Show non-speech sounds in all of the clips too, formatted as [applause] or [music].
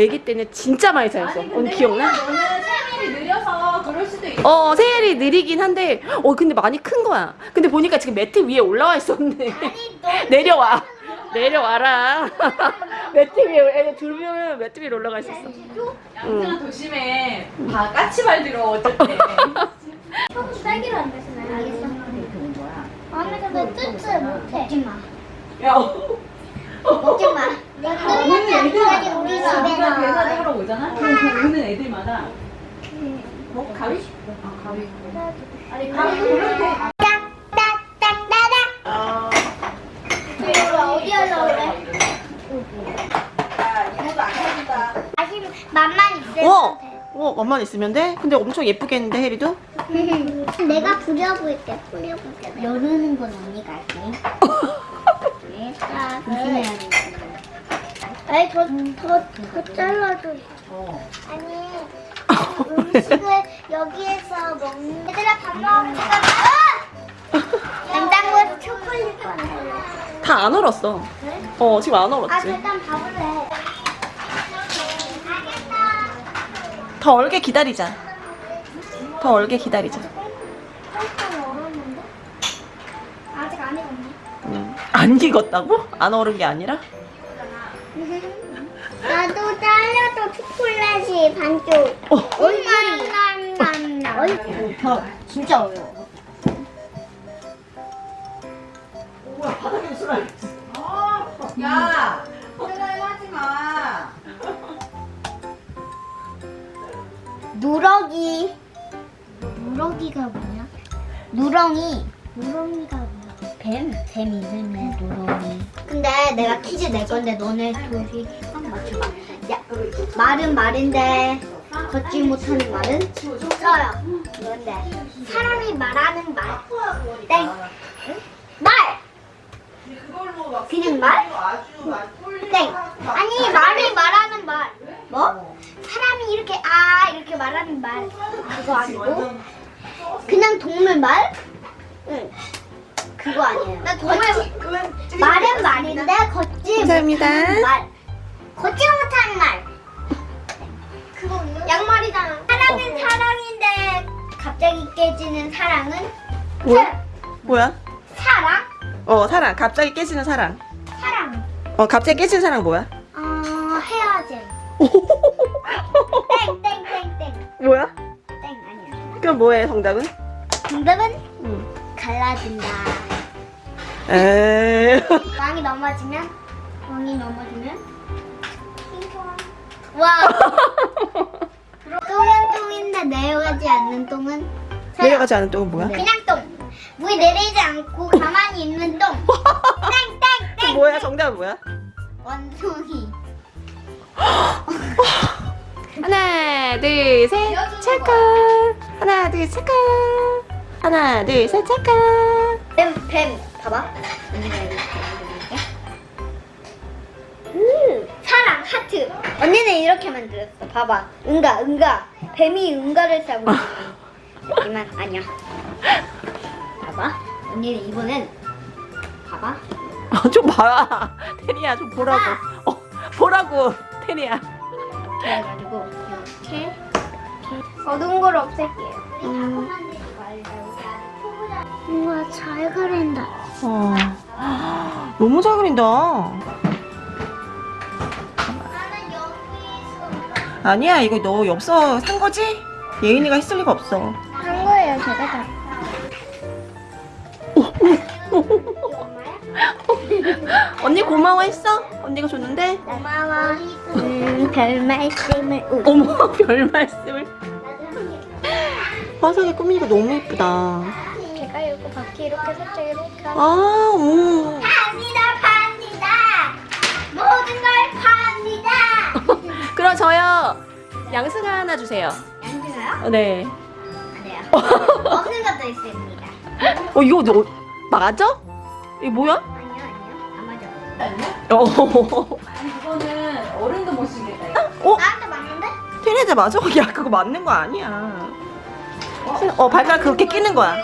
애기 때는 진짜 많이 쌓였어. 언니 기억나? 너는 생일이 느려서 그럴 수도 있어. 어 생일이 느리긴 한데 어 근데 많이 큰 거야. 근데 보니까 지금 매트 위에 올라와 있었네. [laughs] 내려와. 내려와라. [laughs] 매트 위에 애들 두 명은 매트 위에 올라가 있었어. 양승아 조심해. 다 까치발 들어 어쩔 때. [laughs] 형 딸기로 안 마시나요? 알겠어. 언니 근데 뜯지 못해. 먹지 마. 야. 먹지 마. 끝났지 않고까지 우리 집에 우리가 나와. 계산하러 오잖아. 오는 애들마다 뭐 가위? 아 가위. 아니 가위 그래? 야 이모도 안 해준다. 아직 맛만 있으면 어. 돼. 어, 엄마는 있으면 돼? 근데 엄청 예쁘게 했는데, 혜리도? [laughs] 내가 부려볼게. 부려볼게. 여르는 건 언니가 할게. [laughs] 네, 자, 조심해야 돼. 아니 더, 더, 더 잘라줘. 어. 아니 음식을 여기에서 먹는 얘들아 밥 먹으면 잠깐만 냉장고에서 초콜릿 꺼내 다안 얼었어. 그래? 어, 지금 안아 얼었지. 일단 밥을 해 더 얼게 기다리자. 더 얼게 기다리자. 아직 안 익었네 음. 안 익었다고? 안 얼은 게 아니라? 나도 잘라도 초콜릿이 반쪽 어. 얼마나 더 진짜 어려워 뭐야 바닥에 술알 아, 야. 혼날 하지 마. 누렁이 누렁이가 뭐냐? 누렁이 누렁이가 뭐야? 뱀? 뱀 이름이 누렁이 근데 내가 퀴즈 낼 건데 너네 둘이 맞춰봐 야, 말은 말인데 걷지 못하는 말은 써요 뭔데? 사람이 말하는 말 땡! 말! 그걸로 막 그냥 말? 땡! 아니 말이 말하는 말 뭐? 사람이 이렇게 아 이렇게 말하는 말 그거 아니고 그냥 동물 말? 응 그거 아니에요 나 동물 말은 말인데 걷지 감사합니다. 못하는 말 걷지 못하는 말 그거 양말이잖아 사랑은 사랑인데 갑자기 깨지는 사랑은 뭐야? 뭐야? 사랑? 어, 사랑. 갑자기 깨지는 사랑. 사랑 어, 갑자기 깨지는 사랑 뭐야? 어 헤어짐 [laughs] 땡땡땡땡 뭐야? 땡 아니야 그럼 뭐해, 정답은? 정답은 응. 갈라진다. 에이. [laughs] 왕이 넘어지면 왕이 넘어지면. 와. [laughs] 똥은 똥인데 내려가지 않는 똥은 내려가지 않은 똥은 뭐야? 그냥 똥. 물이 내리지 않고 가만히 있는 똥. [laughs] 땡땡땡. 그 뭐야, 정답은 뭐야? 원숭이. [laughs] 하나, 둘, 셋, 찰칵. 하나, 둘, 찰칵. 하나, 둘, 셋, 찰칵. 뱀, 뱀. 봐봐. 하트. 언니는 이렇게 만들었어. 봐봐. 응가, 응가. 뱀이 응가를 싸고 있는. 하지만 [laughs] 아니야. 봐봐. 언니는 이번엔 봐봐. 어, 좀 봐라. 테리야, 좀 보라고. 어, 보라고, 테리야. 이렇게 해가지고 이렇게 어두운 걸 없앨게요. 음. 우와 잘 그린다. 어. [gasps] 너무 잘 그린다. 아니야, 이거 너 엽서 산 거지? 예인이가 했을 리가 없어. 한 거예요 제가 다. 언니 고마워했어? 언니가 줬는데? 고마워. 음, 별 말씀을. 우. 어머, 별 말씀을. 화석에 꾸미니까 너무 예쁘다. 제가 이거 바퀴 이렇게 살짝 이렇게. 아, 오. 양승아 하나 주세요. 양준아요? 어, 네. 아니요. 없는 것도 있습니다. 어, 이거 너, 맞아? 이거 뭐야? 아니요, 아니요. 안 맞아. 아니야? 어, 이거는 어른도 못. 이거. 어? 나한테 맞는데? 테레자 맞아? [laughs] 야, 그거 맞는 거 아니야. 어, 발가락 그렇게 끼는 거야.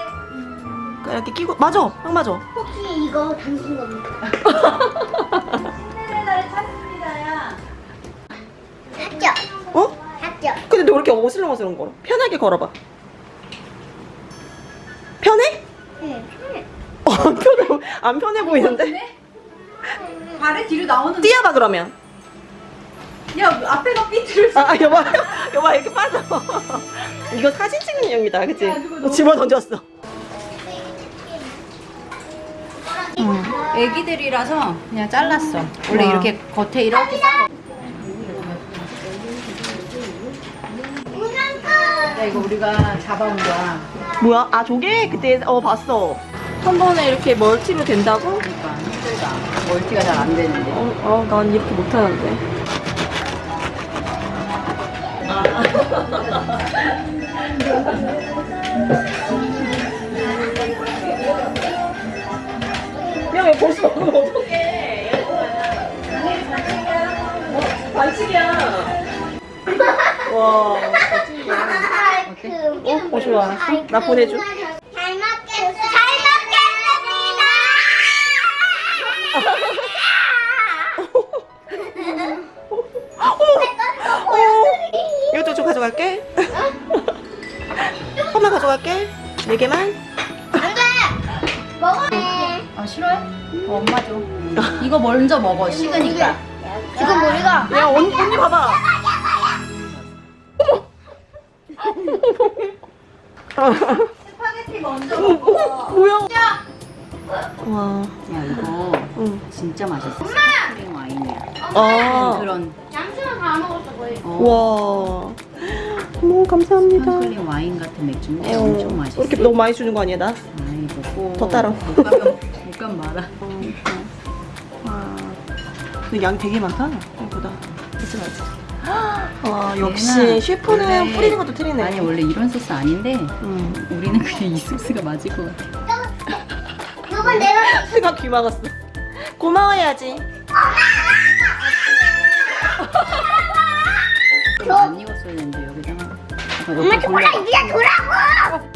이렇게 끼고, 맞아. 딱 맞아. 혹시 이거 당신 겁니까? [laughs] 신데렐라를 찾습니다야. 합격. 어? 합격. 이렇게 어슬렁어슬렁 걸어? 편하게 걸어봐. 편해? 응. 어, 안 편해, 안 편해 보이는데? 발에 뒤로 나오는. 뛰어봐, 그러면. 야 앞에가 삐뚤. 아, 아, 여봐, 여봐, 이렇게 빠져. 이거 사진 찍는 용이다, 그치? 야, 집어 던졌어. 애기들이라서 그냥 잘랐어. 원래 와. 이렇게 겉에 이렇게 썰어. 야 이거 우리가 잡아온 거야. 뭐야? 아, 저게 그때, 어, 봤어. 한 번에 이렇게 멀티로 된다고? 그러니까 힘들다. 멀티가 잘 안 되는데. 어, 어, 난 이렇게 못하는데. 야, 왜 벌써 먹으면 어떡해. 어, 반칙이야. 와. 어, 어, 좋아. 나 보내줘. 잘 먹겠습니다. 잘 먹겠습니다. 어, 이것도 좀 가져갈게. 엄마 가져갈게. 네 개만. 먹어. 아 싫어해? 어, 엄마 줘. 이거 먼저 먹어. 식으니까. 이거 머리가. 야, 언니, 언니 봐봐. 스파게티 먼저 어, 어, 뭐야? 와, 야 이거 응. 진짜 맛있어. 스파클링 와인이야. 아, 그런 양수는 다 먹었어 거의. 어, 와. 너무 감사합니다. 스파클링 와인 같은 맥주인데 어, 엄청 맛있어. 이렇게 너무 많이 주는 거 아니야, 나? 아이고 꼭. 더 따라. 못 가면 못 가면 말아. 와. 근데 양 되게 많다. 생각보다. 그치, 맞지? 와, 역시 얘는 셰프는 원래- 뿌리는 것도 틀리네. 아니 원래 이런 소스 아닌데 음. 우리는 그냥 이 소스가 맞을 것 같아. 이건 내가 [laughs] 내가 귀 막았어. 고마워야지. 좀안 익었어야 되는데 여기다가. 엄마 돌려봐. 이제 줘라고.